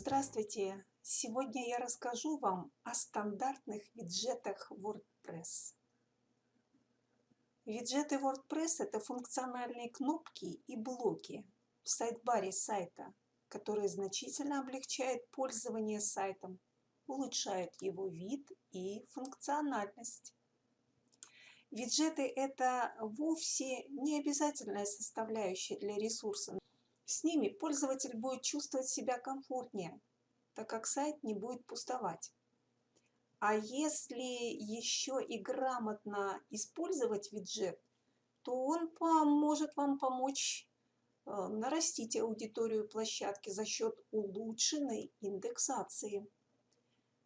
Здравствуйте! Сегодня я расскажу вам о стандартных виджетах WordPress. Виджеты WordPress – это функциональные кнопки и блоки в сайт-баре сайта, которые значительно облегчают пользование сайтом, улучшают его вид и функциональность. Виджеты – это вовсе не обязательная составляющая для ресурса. С ними пользователь будет чувствовать себя комфортнее, так как сайт не будет пустовать. А если еще и грамотно использовать виджет, то он поможет вам помочь э, нарастить аудиторию площадки за счет улучшенной индексации.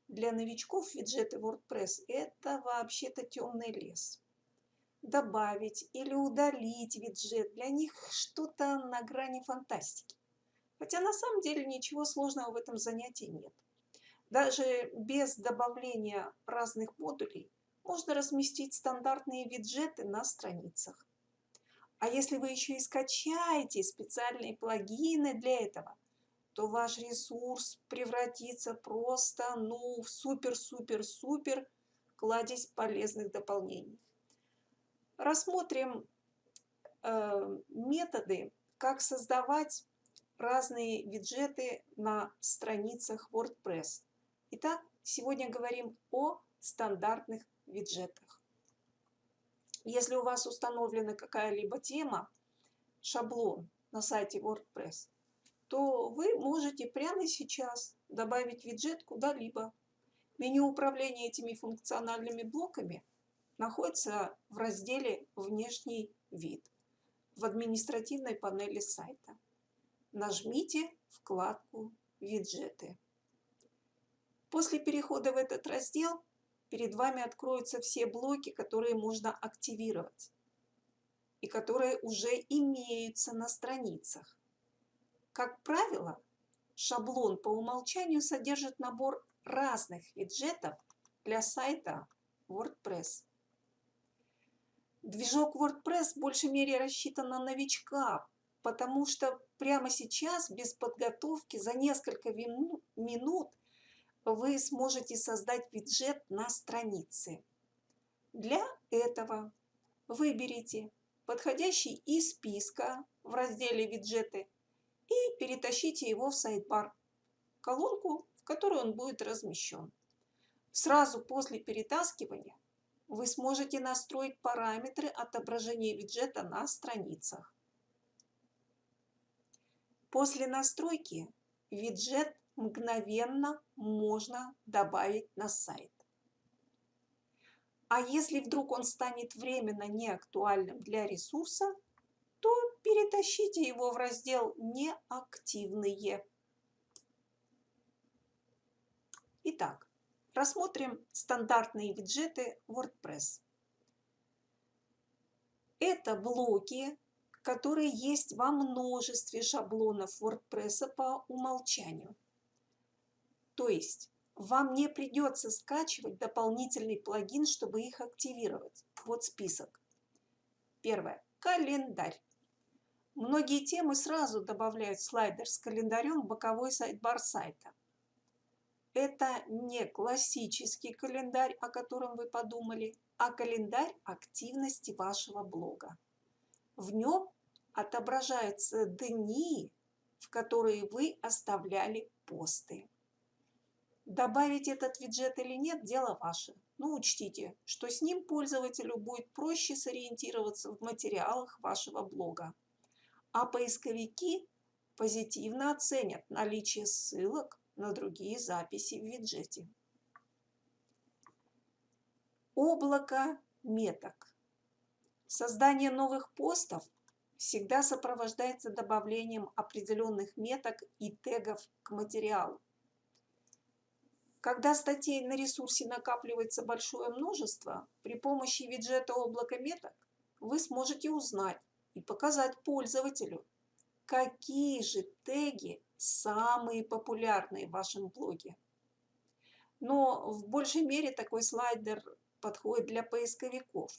Для новичков виджеты WordPress – это вообще-то темный лес добавить или удалить виджет. Для них что-то на грани фантастики. Хотя на самом деле ничего сложного в этом занятии нет. Даже без добавления разных модулей можно разместить стандартные виджеты на страницах. А если вы еще и скачаете специальные плагины для этого, то ваш ресурс превратится просто ну, в супер-супер-супер кладезь полезных дополнений. Рассмотрим э, методы, как создавать разные виджеты на страницах WordPress. Итак, сегодня говорим о стандартных виджетах. Если у вас установлена какая-либо тема, шаблон на сайте WordPress, то вы можете прямо сейчас добавить виджет куда-либо. Меню управления этими функциональными блоками находится в разделе «Внешний вид» в административной панели сайта. Нажмите вкладку «Виджеты». После перехода в этот раздел перед вами откроются все блоки, которые можно активировать и которые уже имеются на страницах. Как правило, шаблон по умолчанию содержит набор разных виджетов для сайта WordPress. Движок WordPress в большей мере рассчитан на новичка, потому что прямо сейчас, без подготовки, за несколько минут вы сможете создать виджет на странице. Для этого выберите подходящий из списка в разделе «Виджеты» и перетащите его в сайт-бар, колонку, в которой он будет размещен. Сразу после перетаскивания вы сможете настроить параметры отображения виджета на страницах. После настройки виджет мгновенно можно добавить на сайт. А если вдруг он станет временно неактуальным для ресурса, то перетащите его в раздел «Неактивные». Итак, Рассмотрим стандартные виджеты WordPress. Это блоки, которые есть во множестве шаблонов WordPress по умолчанию. То есть вам не придется скачивать дополнительный плагин, чтобы их активировать. Вот список. Первое. Календарь. Многие темы сразу добавляют слайдер с календарем в боковой сайт-бар сайта. Это не классический календарь, о котором вы подумали, а календарь активности вашего блога. В нем отображаются дни, в которые вы оставляли посты. Добавить этот виджет или нет – дело ваше. Но учтите, что с ним пользователю будет проще сориентироваться в материалах вашего блога. А поисковики позитивно оценят наличие ссылок на другие записи в виджете. Облако меток. Создание новых постов всегда сопровождается добавлением определенных меток и тегов к материалу. Когда статей на ресурсе накапливается большое множество, при помощи виджета облака меток вы сможете узнать и показать пользователю, какие же теги самые популярные в вашем блоге. Но в большей мере такой слайдер подходит для поисковиков.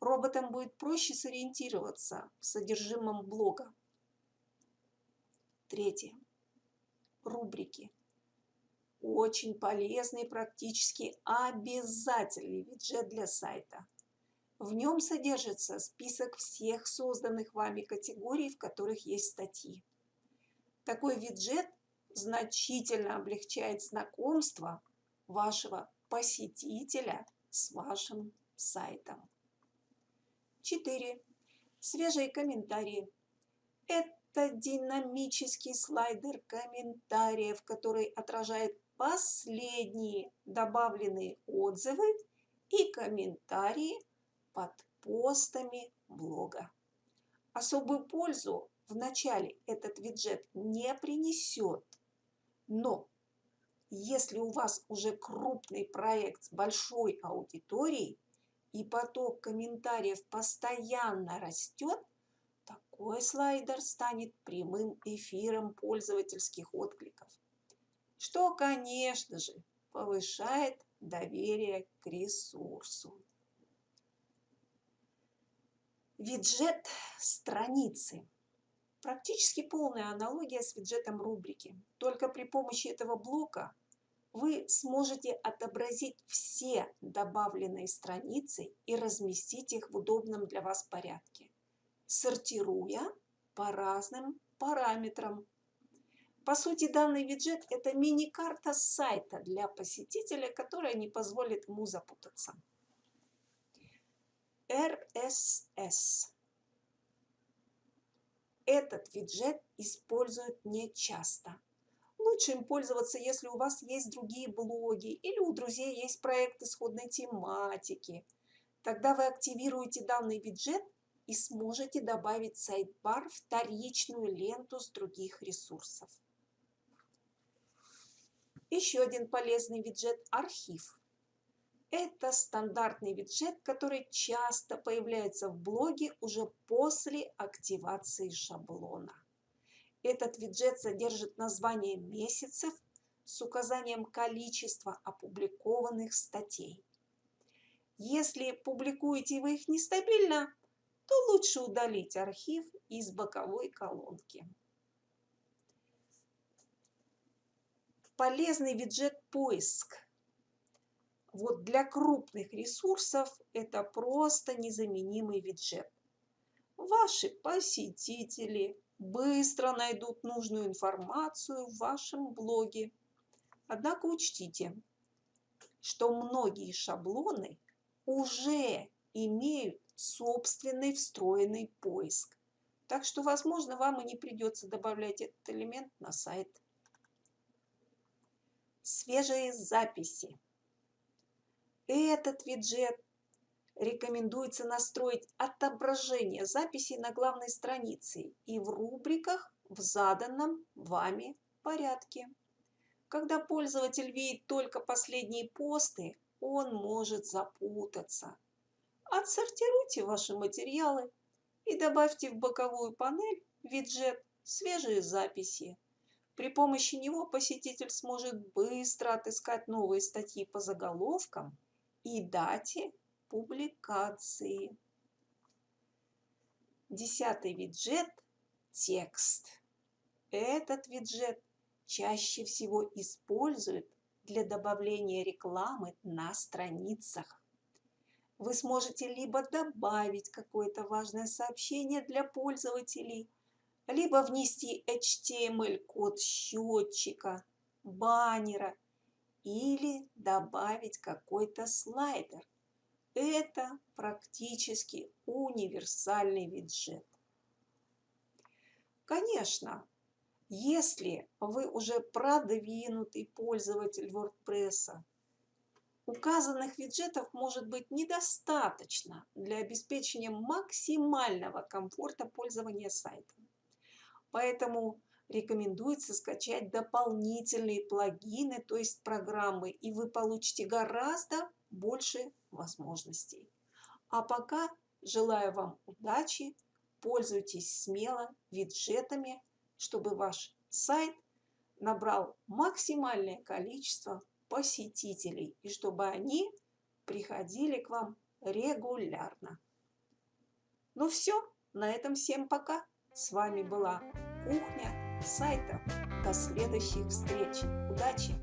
Роботам будет проще сориентироваться в содержимом блога. Третье. рубрики. Очень полезный практически обязательный виджет для сайта. В нем содержится список всех созданных вами категорий, в которых есть статьи. Такой виджет значительно облегчает знакомство вашего посетителя с вашим сайтом. 4. Свежие комментарии. Это динамический слайдер комментариев, который отражает последние добавленные отзывы и комментарии под постами блога. Особую пользу в начале этот виджет не принесет, но если у вас уже крупный проект с большой аудиторией и поток комментариев постоянно растет, такой слайдер станет прямым эфиром пользовательских откликов, что, конечно же, повышает доверие к ресурсу. Виджет страницы. Практически полная аналогия с виджетом рубрики. Только при помощи этого блока вы сможете отобразить все добавленные страницы и разместить их в удобном для вас порядке, сортируя по разным параметрам. По сути, данный виджет – это мини-карта сайта для посетителя, которая не позволит ему запутаться. RSS. Этот виджет используют нечасто. Лучше им пользоваться, если у вас есть другие блоги или у друзей есть проекты сходной тематики. Тогда вы активируете данный виджет и сможете добавить сайт-бар вторичную ленту с других ресурсов. Еще один полезный виджет – архив. Это стандартный виджет, который часто появляется в блоге уже после активации шаблона. Этот виджет содержит название месяцев с указанием количества опубликованных статей. Если публикуете вы их нестабильно, то лучше удалить архив из боковой колонки. Полезный виджет «Поиск» Вот для крупных ресурсов это просто незаменимый виджет. Ваши посетители быстро найдут нужную информацию в вашем блоге. Однако учтите, что многие шаблоны уже имеют собственный встроенный поиск. Так что, возможно, вам и не придется добавлять этот элемент на сайт. Свежие записи. Этот виджет рекомендуется настроить отображение записей на главной странице и в рубриках в заданном вами порядке. Когда пользователь видит только последние посты, он может запутаться. Отсортируйте ваши материалы и добавьте в боковую панель виджет «Свежие записи». При помощи него посетитель сможет быстро отыскать новые статьи по заголовкам и дате публикации. Десятый виджет – текст. Этот виджет чаще всего используют для добавления рекламы на страницах. Вы сможете либо добавить какое-то важное сообщение для пользователей, либо внести HTML-код счетчика, баннера или добавить какой-то слайдер. Это практически универсальный виджет. Конечно, если вы уже продвинутый пользователь WordPress, указанных виджетов может быть недостаточно для обеспечения максимального комфорта пользования сайтом. Поэтому рекомендуется скачать дополнительные плагины, то есть программы, и вы получите гораздо больше возможностей. А пока желаю вам удачи, пользуйтесь смело виджетами, чтобы ваш сайт набрал максимальное количество посетителей и чтобы они приходили к вам регулярно. Ну все, на этом всем пока. С вами была Кухня сайтов. До следующих встреч. Удачи!